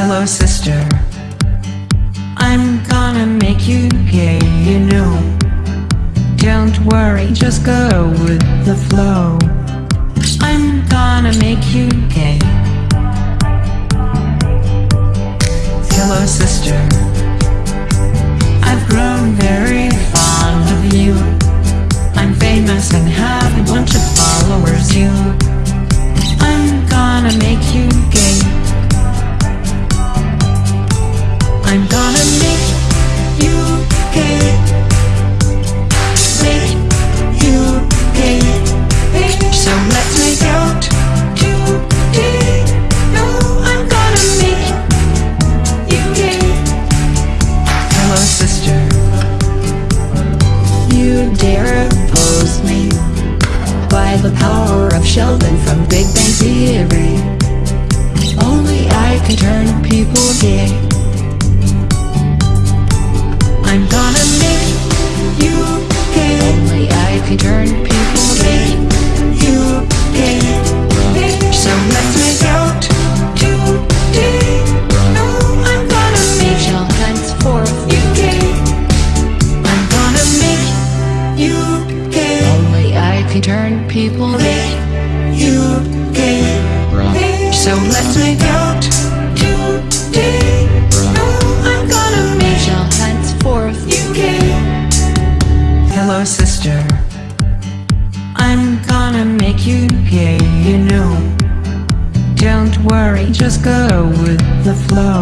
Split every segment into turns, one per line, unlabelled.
Hello sister. I'm gonna make you gay, you know. Don't worry, just go with the flow. I'm gonna make you gay. Hello sister. I've grown very fond of you. I'm famous and have a bunch of followers, you. I'm gonna make you gay. I'm gonna make you gay Make you gay So let's make out today No, I'm gonna make you gay Hello sister. You dare oppose me By the power of Sheldon from Big Bang Theory. Only I can turn people gay. He turned flow.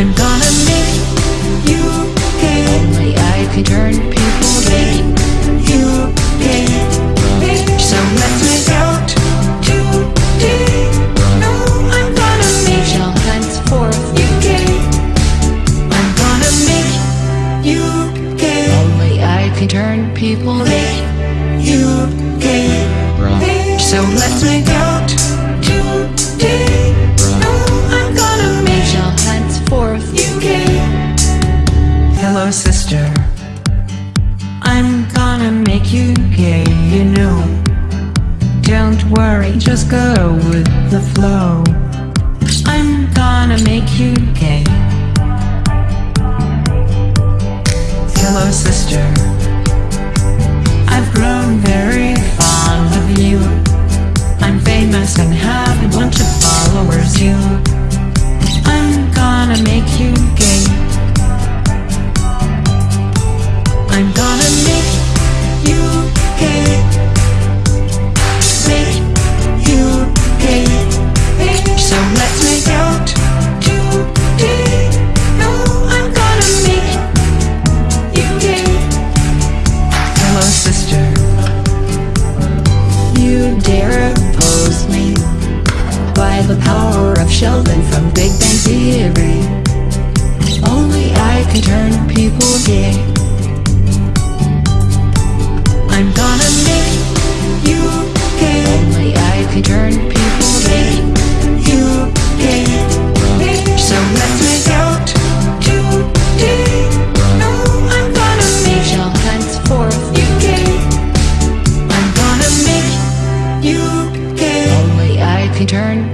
I'm gonna make you okay Only I can turn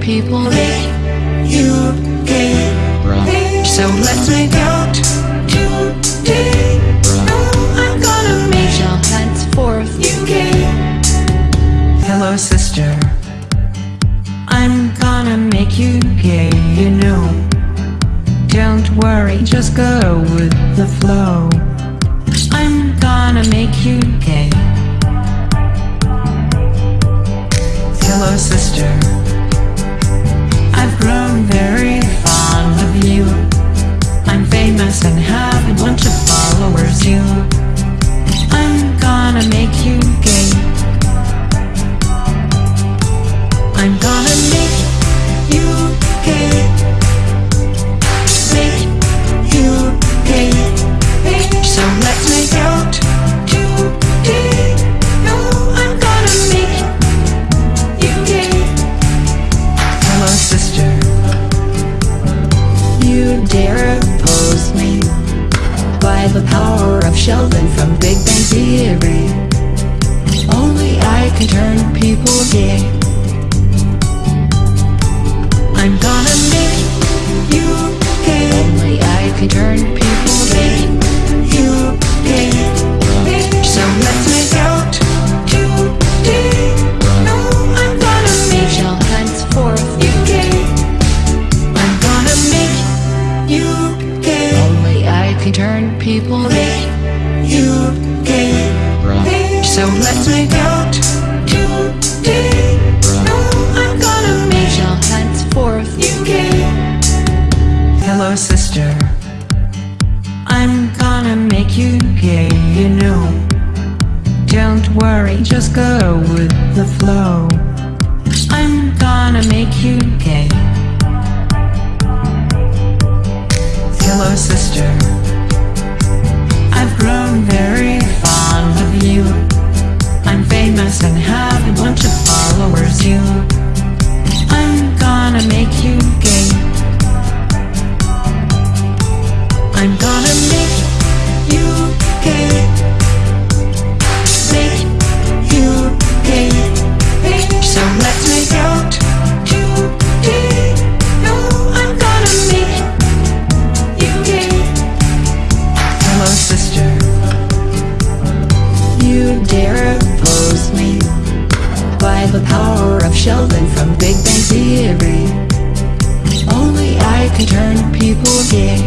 people. They, you, they, So let's make out. Today No, I'm gonna make shall henceforth UK Hello sister. I'm gonna make you gay, you know. Don't worry, just go with the flow. I'm gonna make you gay. Hello sister. famous and have a bunch of followers, you. I'm gonna make you Sheldon from Big Bang Theory. Only I can turn people gay. I'm gonna make you gay. Only I can turn people gay. You gay. So let's you know Don't worry, just go with the flow. I'm gonna make you gay. Hello sister. I've grown very fond of you. I'm famous and have a bunch of followers you. I'm gonna make you gay. I'm gonna make Sheldon from Big Bang Theory. Only I can turn people gay.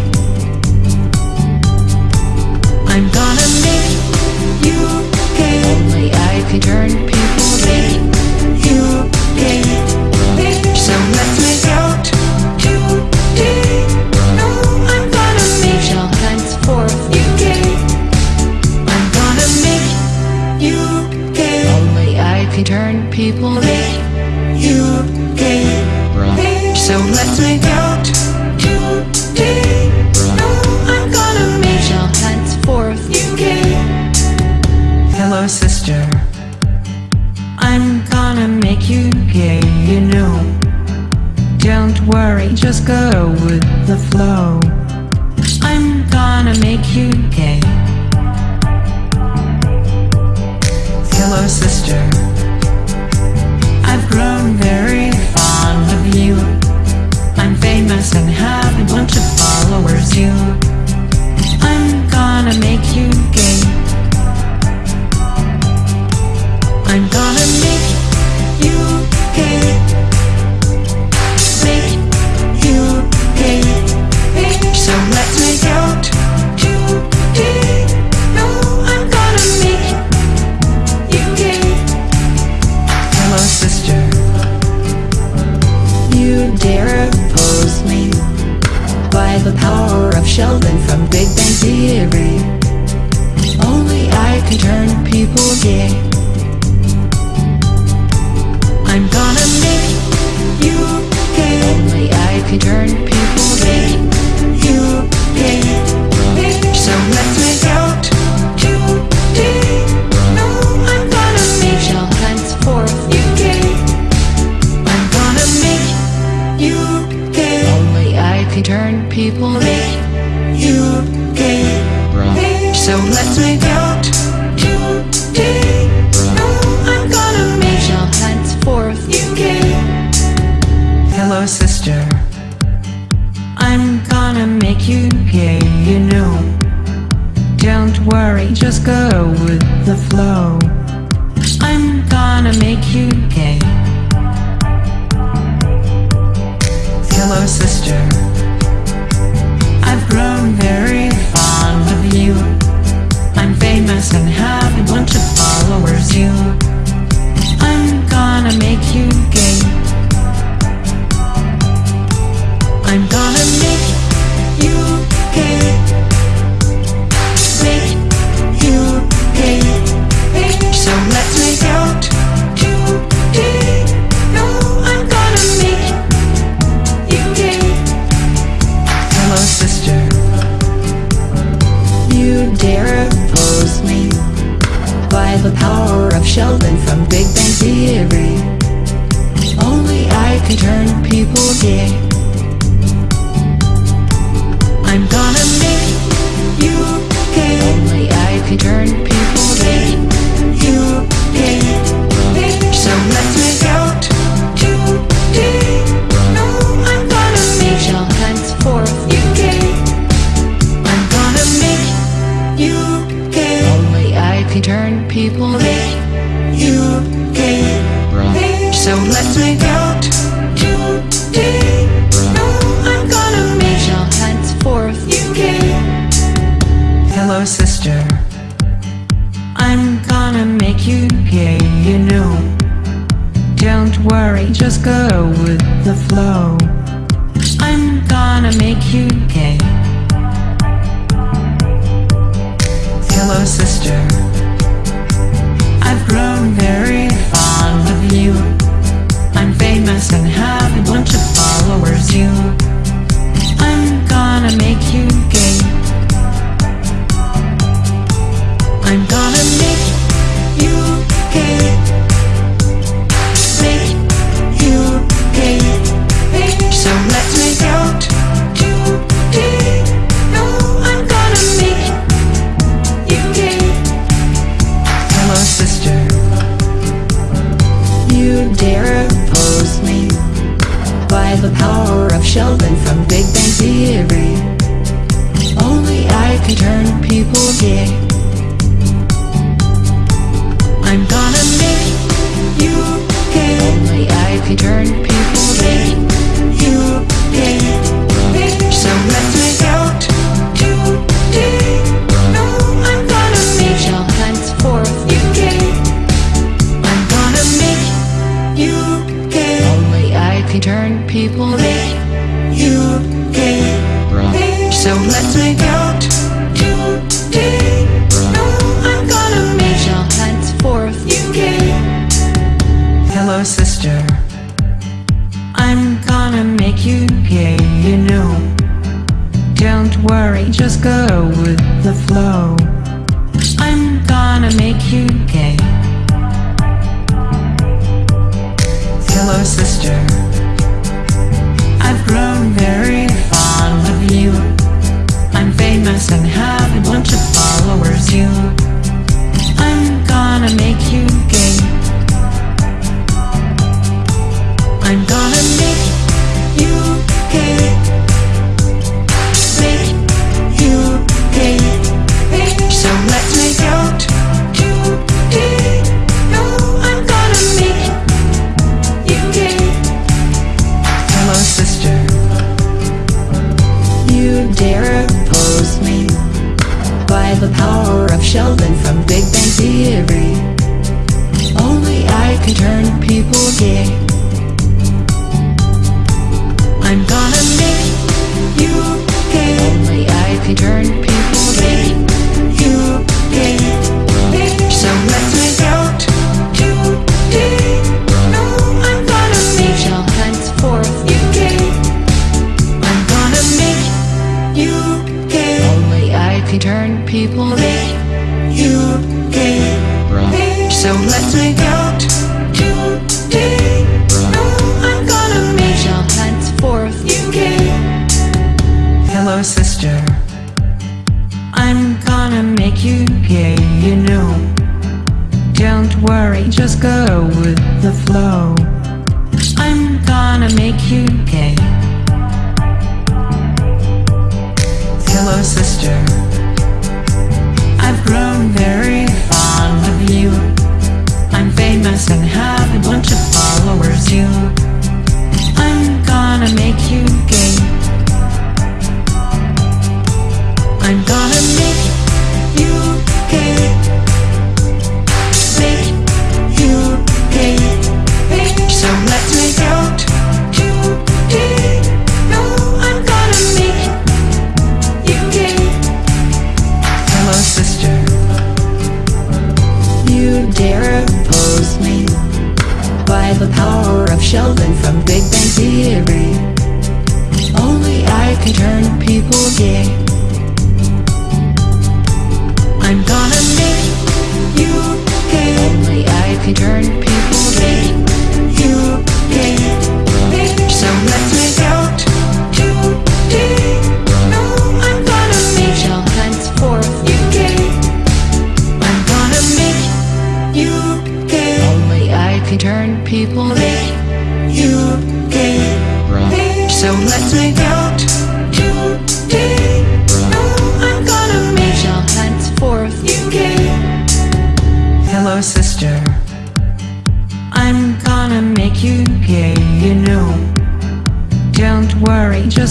I'm gonna make you gay. Only I can turn people gay. You gay. just go with the flow. I'm gonna make you gay. Hello sister. I've grown very fond of you. I'm famous and have
a bunch of followers you. I'm gonna make you gay. I'm gonna
the power of Sheldon from Big Bang Theory. Only I could turn people gay. I'm gonna make you gay. Only I could turn gonna make you gay, you
know. Don't worry, just go with the flow. I'm gonna make you gay. Hello sister. I've grown very fond of you. I'm famous and have a bunch of followers too. I'm gonna make you gay. I'm gonna
make Sheldon from Big Bang Theory. Only I can turn people gay. I'm gonna make you gay. Only I can turn people gay.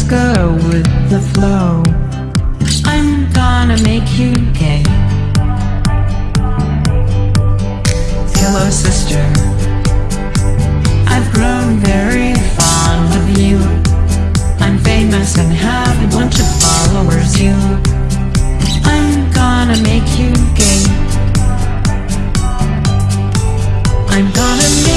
go with the flow. I'm gonna make you gay. Hello sister. I've grown very fond of you. I'm famous and have a bunch of followers you. I'm gonna make you gay. I'm gonna
make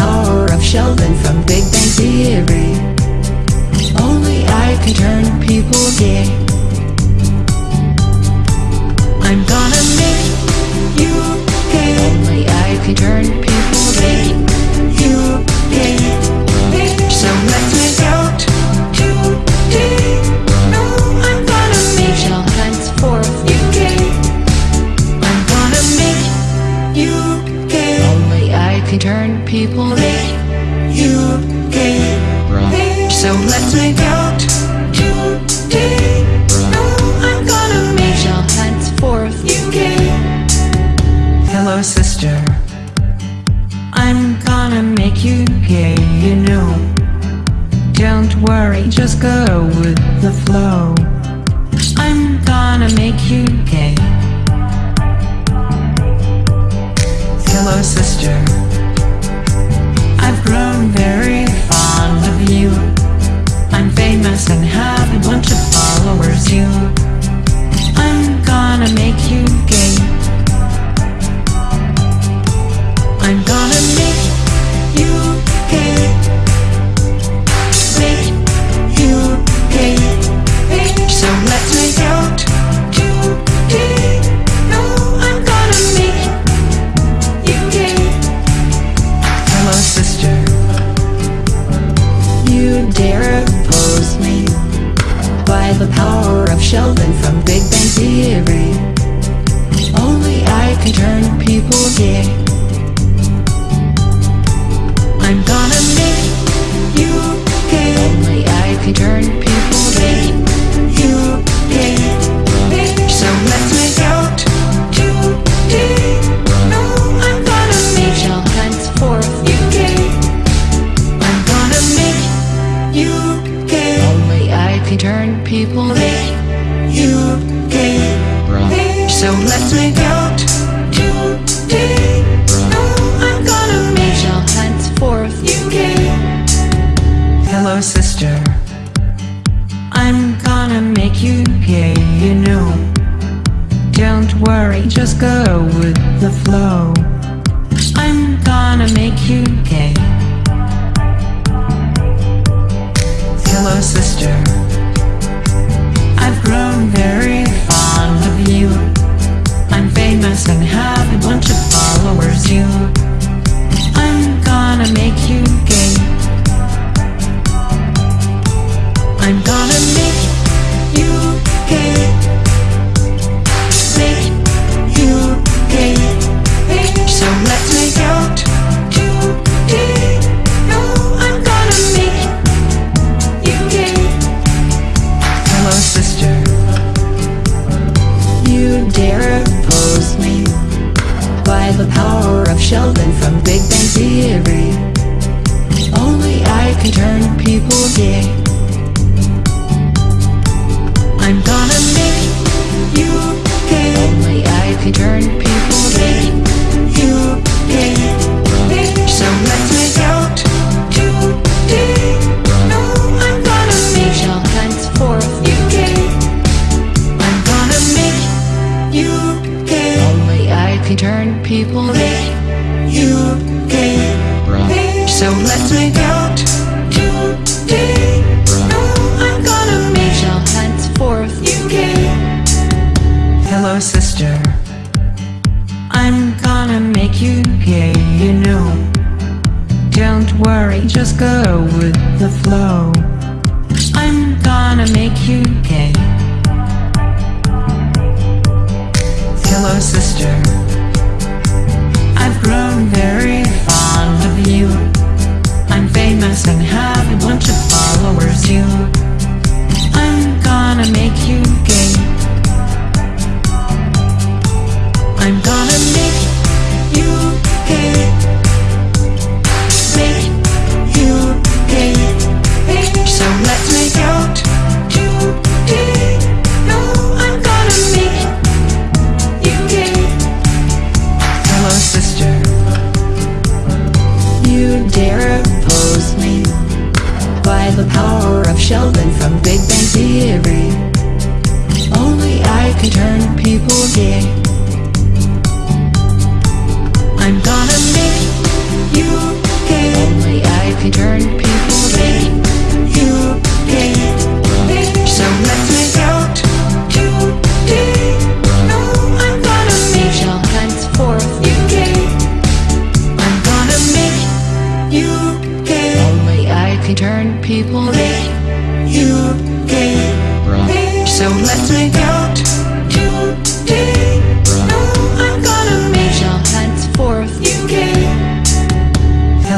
power of Sheldon from Big Bang Theory. Only I can turn people gay. I'm gonna make you gay. Only I can turn people gay.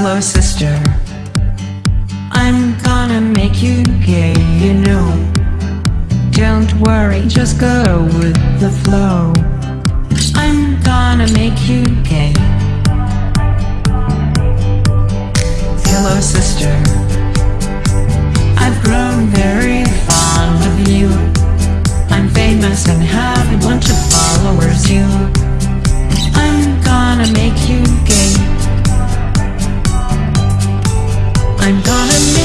Hello, sister. I'm gonna make you gay, you know. Don't worry, just go with the flow. I'm gonna make you gay. Hello, sister. bunch of followers you. I'm gonna make you gay. I'm gonna make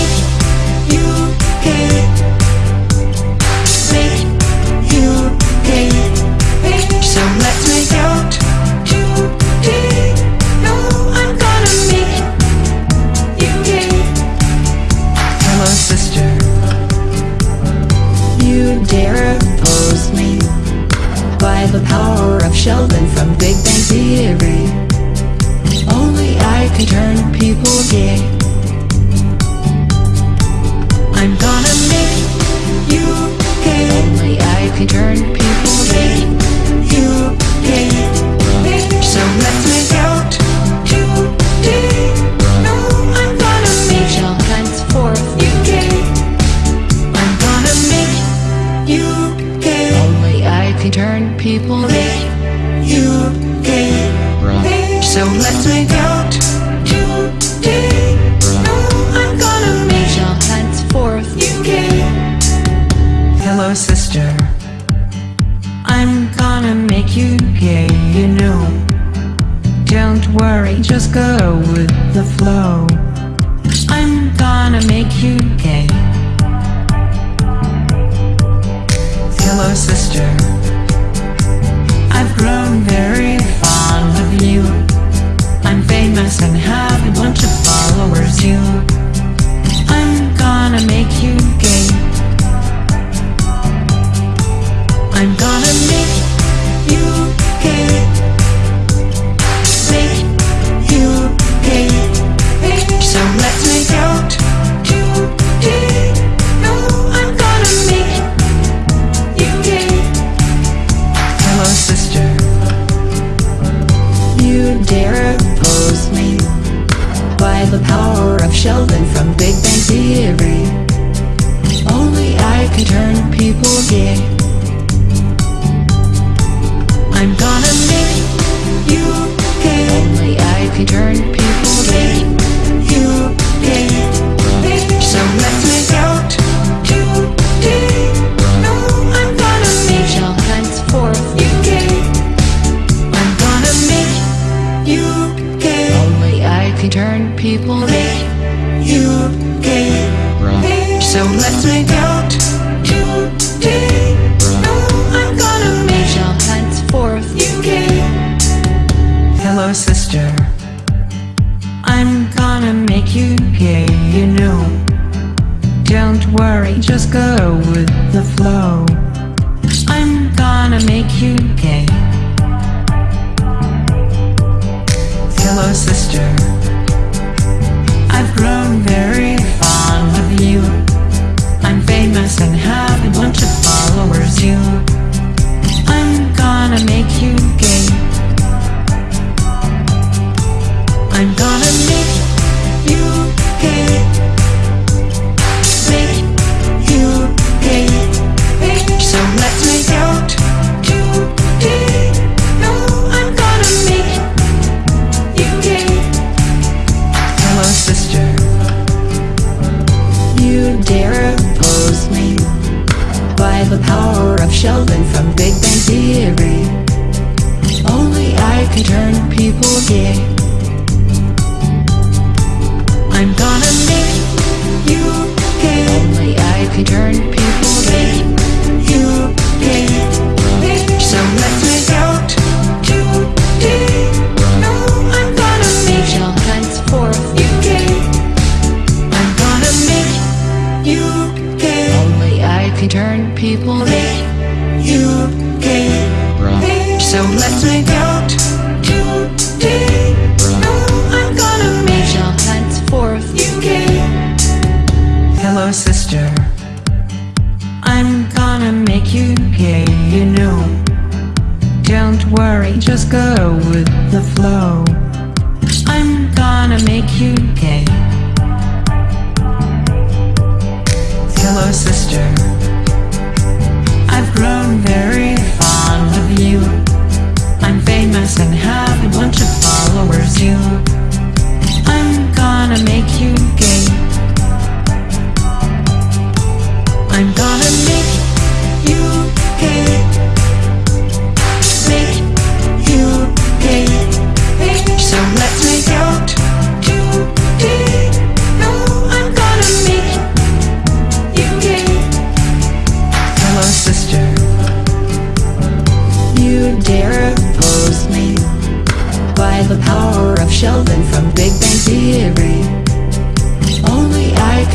power of Sheldon from Big Bang Theory. Only I can turn people gay. I'm gonna make you gay. Only I can turn people gay. más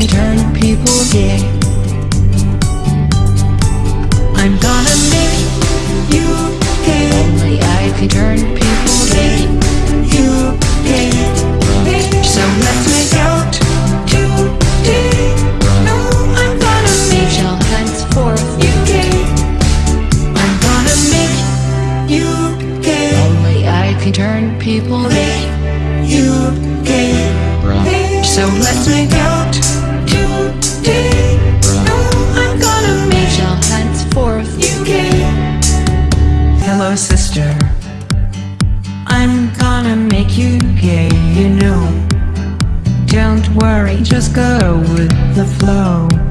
can turn people gay. I'm gonna make you gay. Only I can turn people gay. You gay. So
let just go with the flow.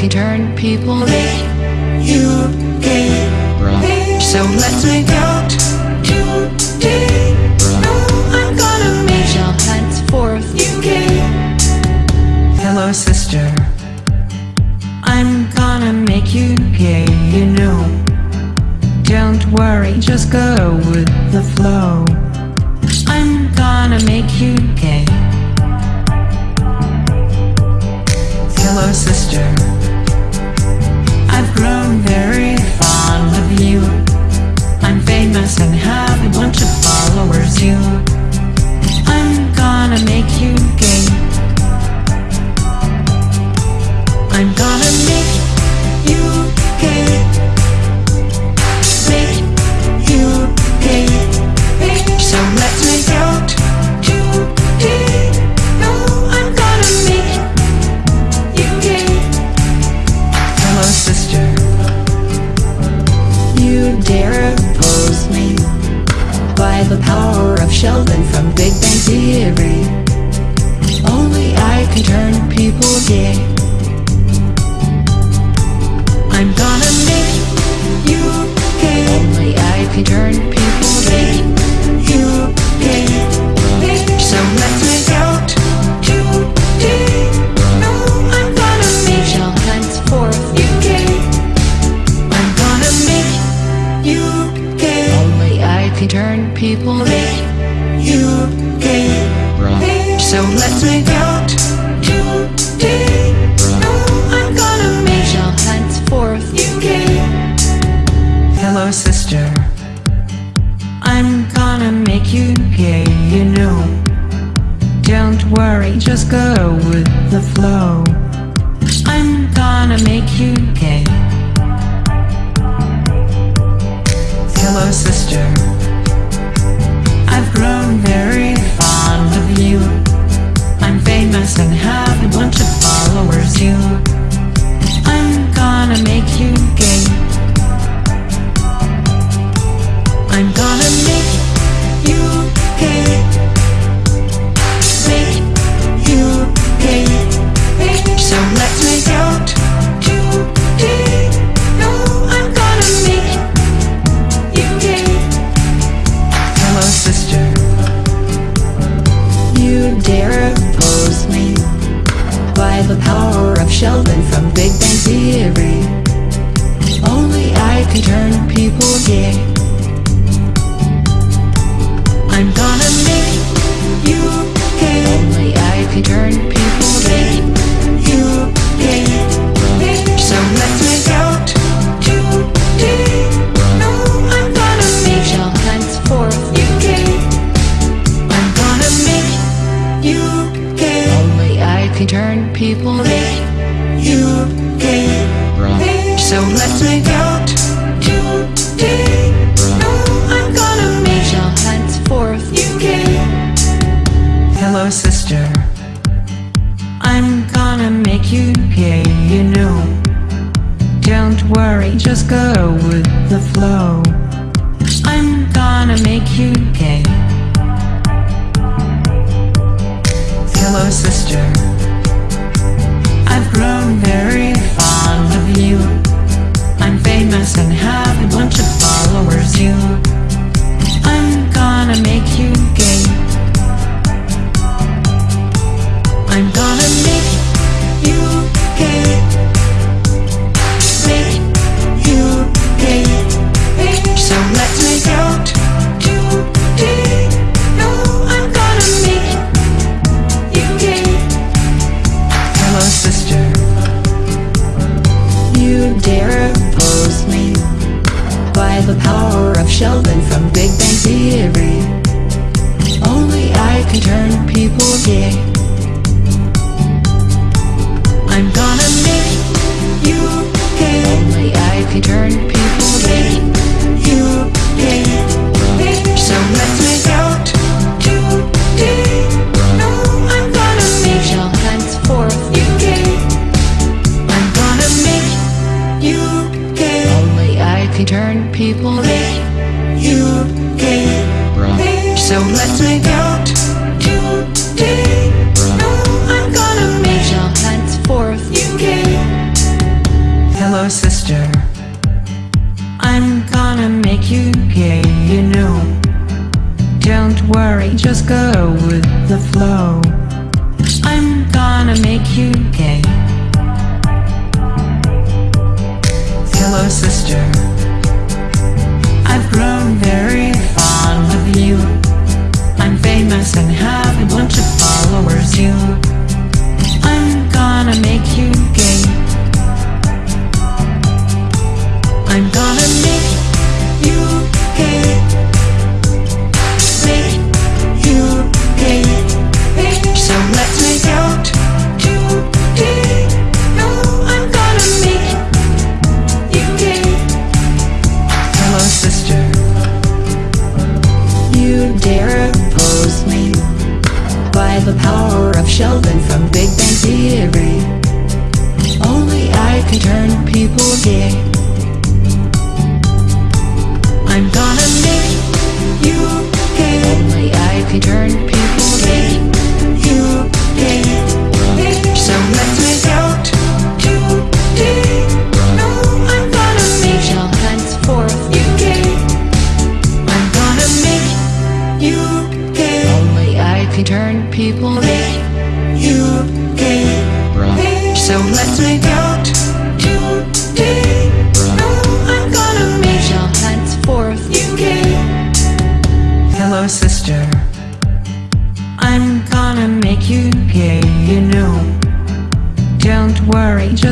can turn people. They, you, they, so let's make out.
Don't worry, just go with the flow. I'm gonna make you gay. Hello sister. I've grown very fond of you. I'm famous and have a bunch of followers too I'm gonna make you gay. I'm gonna Sheldon from Big Bang Theory. Only I can turn people gay. I'm gonna make you gay. Only I can turn out. No, I'm gonna make you gay. Hello, sister. I'm gonna make you gay, you know. Don't worry, just go with the flow. I'm gonna make you gay. power of Sheldon from Big Bang Theory. Only I can turn people gay. I'm gonna make you gay. Only I can turn people gay.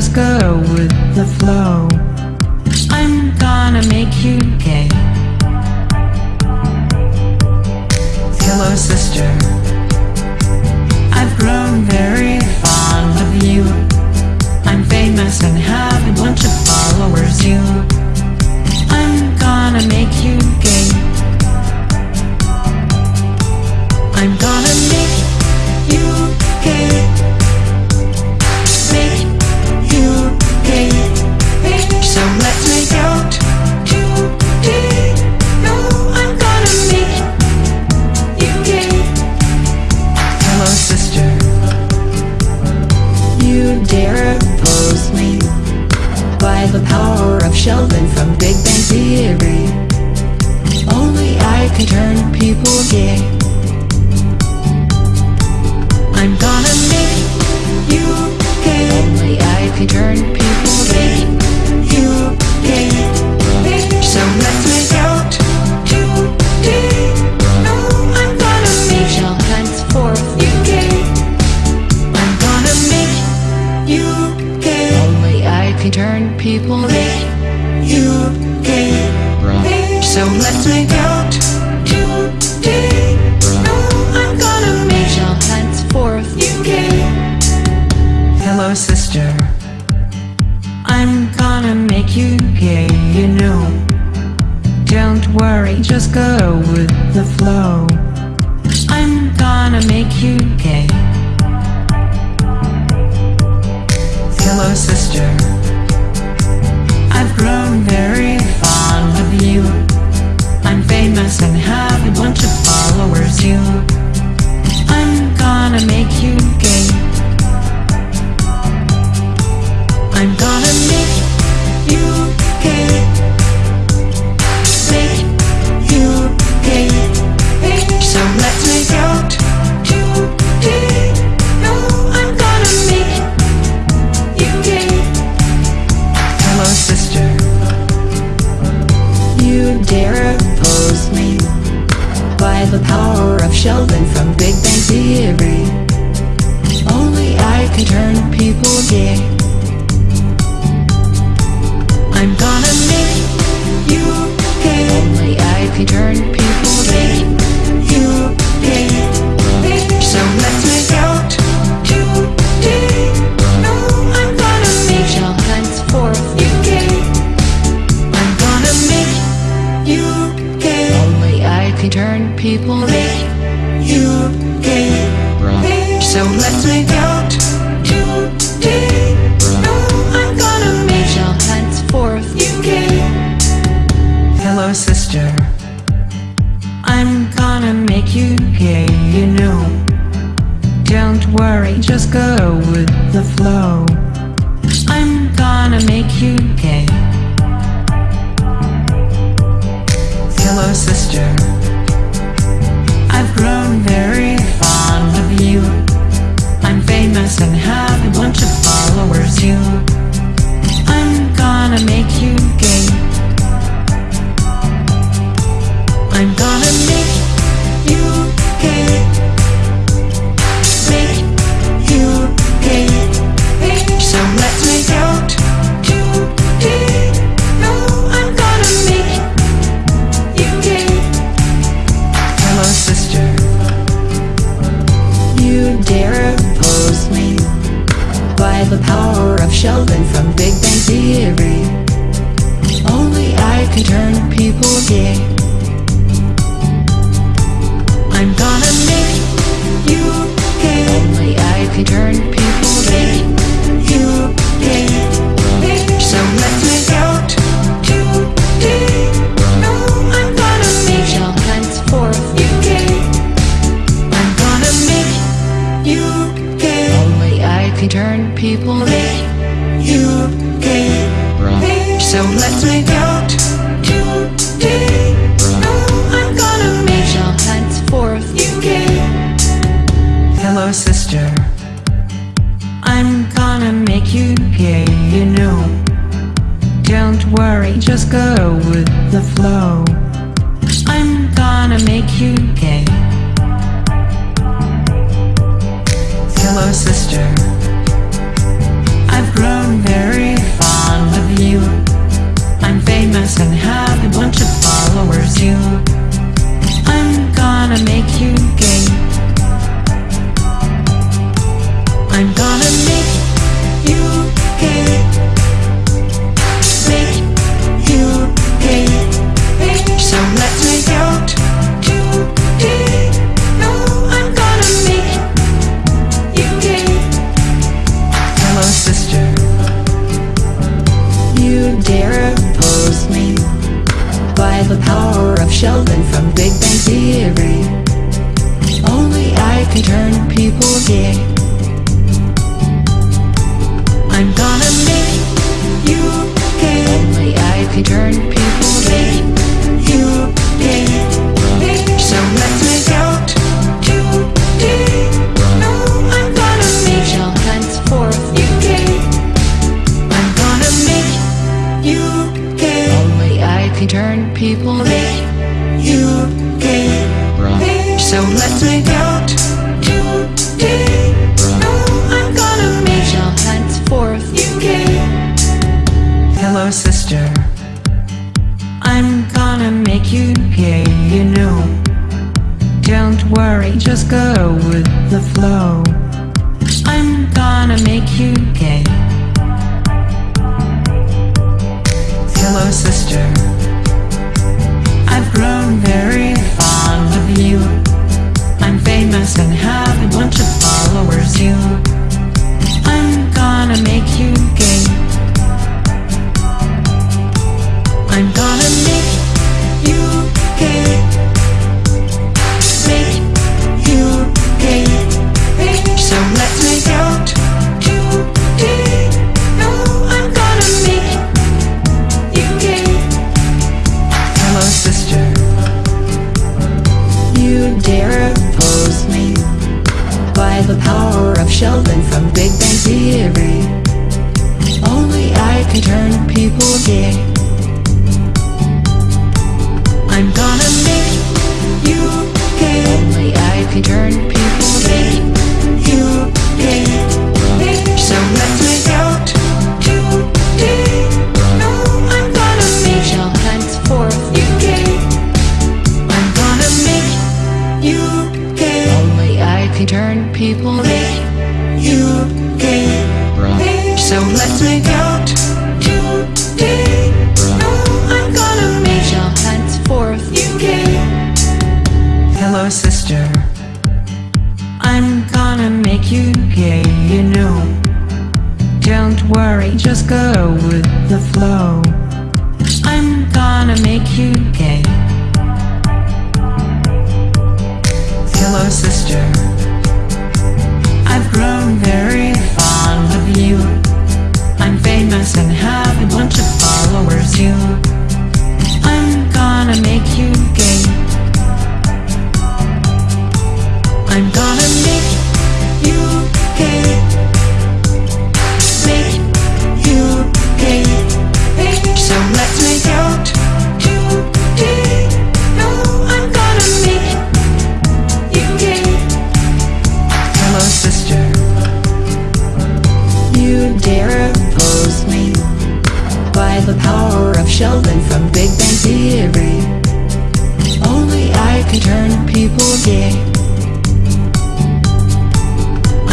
let's with the flow.
The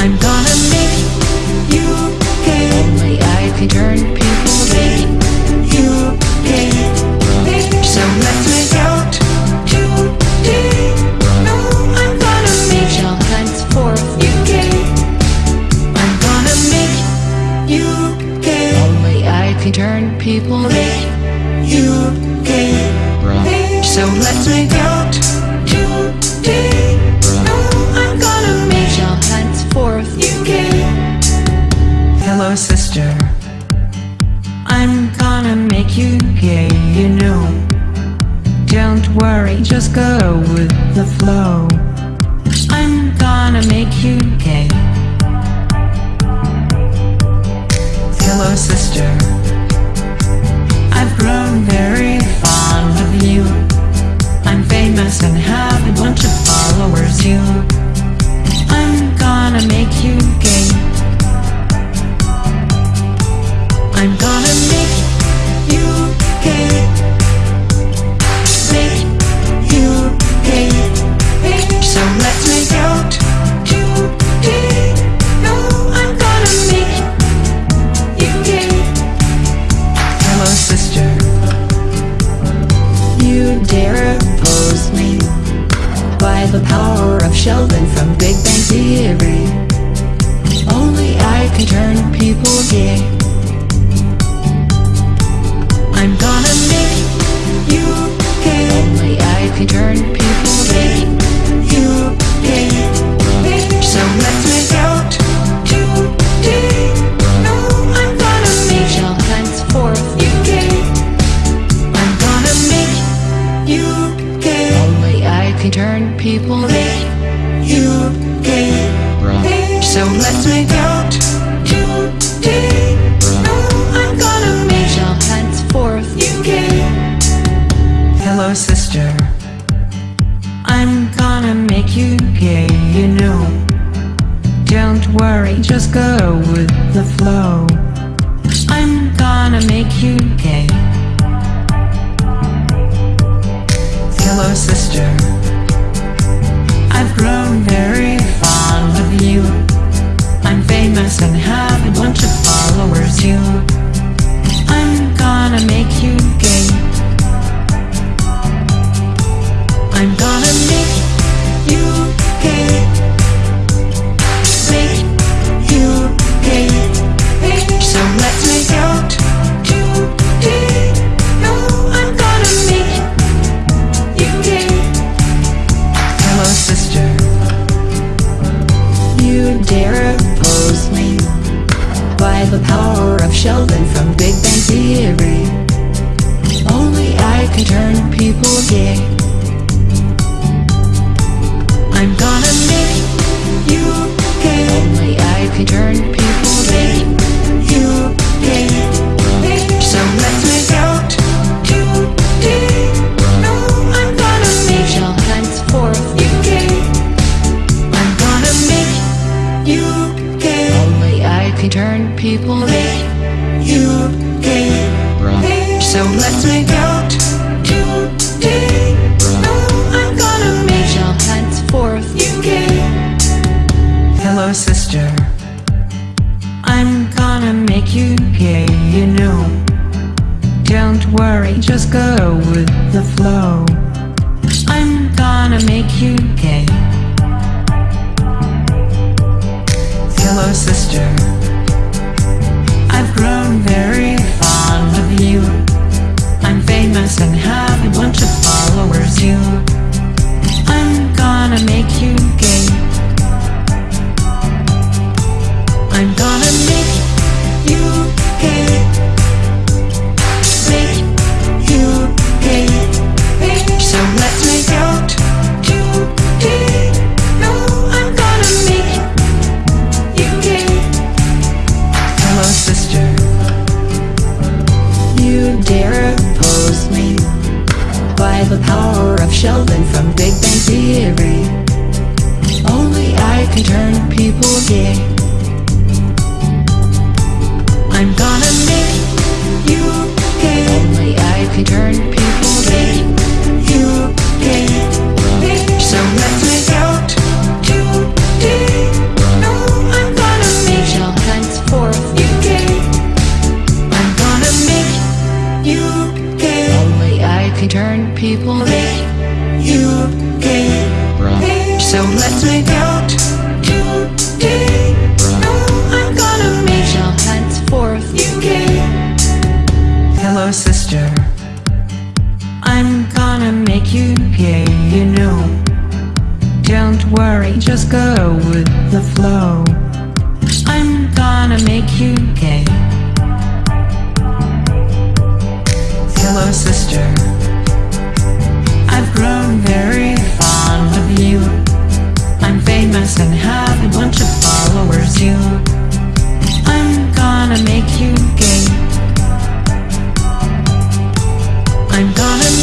I'm gonna make you care Only I can turn people that you gay. Right. So let's make out today.
Right. Oh, I'm gonna make
shall henceforth you gay.
Hello, sister. I'm gonna make you gay, you know. Don't worry, just go with the flow. I'm gonna make you gay. Hello, sister grown very fond of you. I'm famous and have a bunch of followers too. I'm gonna make you gay. I'm gonna make
you gay. Sheldon from Big Bang Theory. Only I can turn people gay. I'm gonna make you gay. Only I can turn people gay. You gay.
Just go with the flow. I'm gonna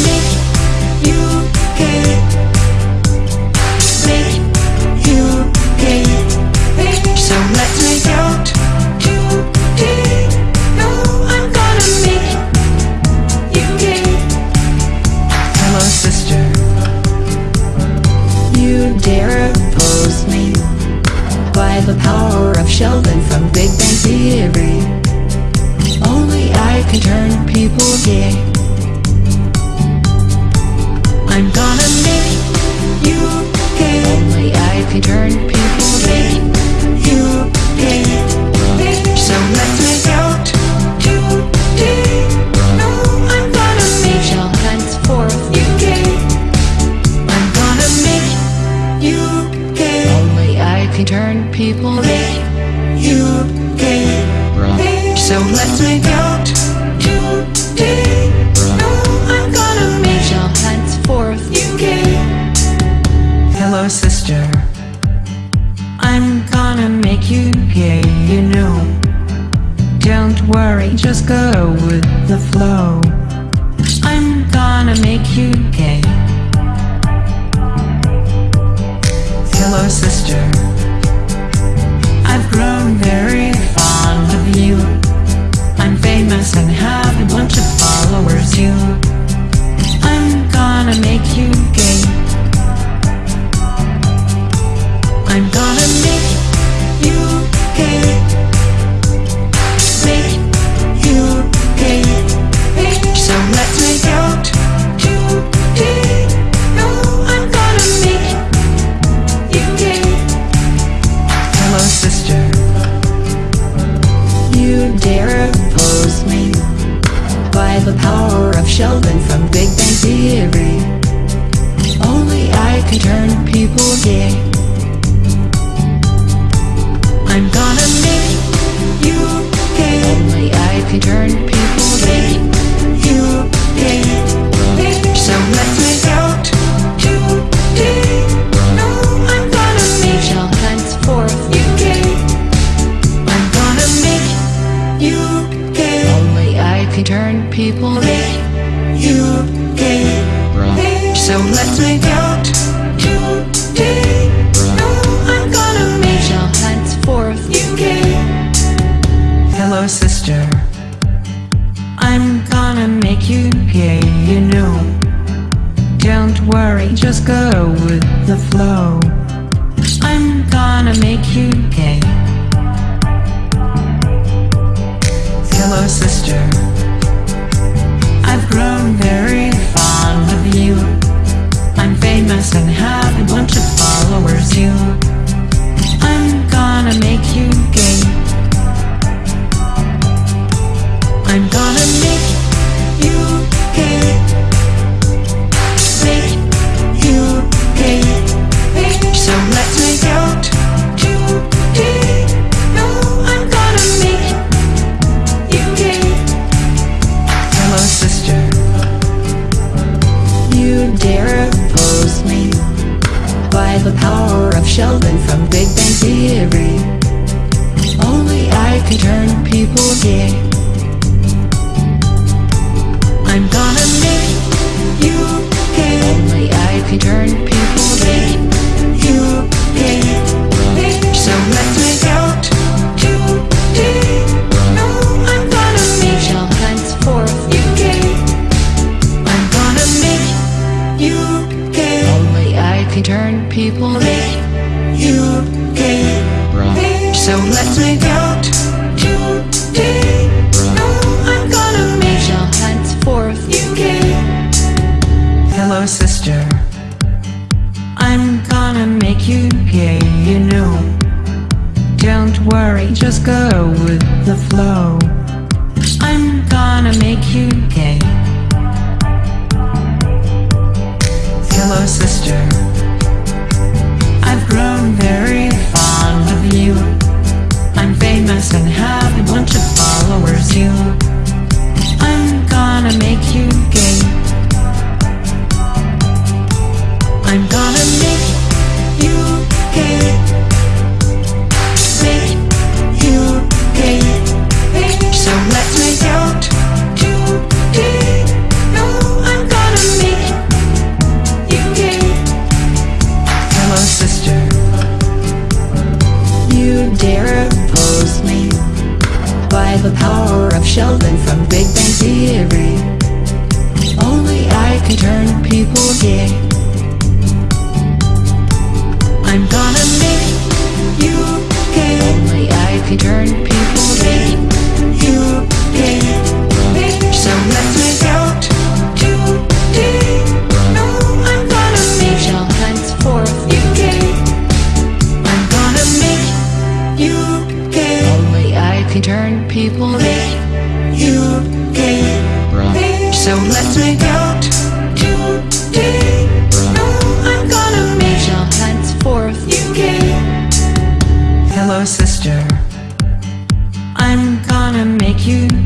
turn people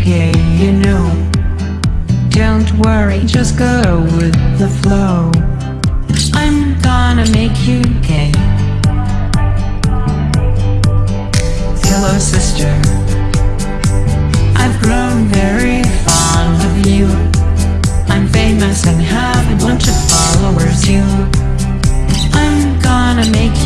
yeah, you
know. Don't worry, just go with the flow. I'm gonna make you gay. Hello sister. I've grown very fond of you. I'm famous and have a bunch of followers, you I'm gonna make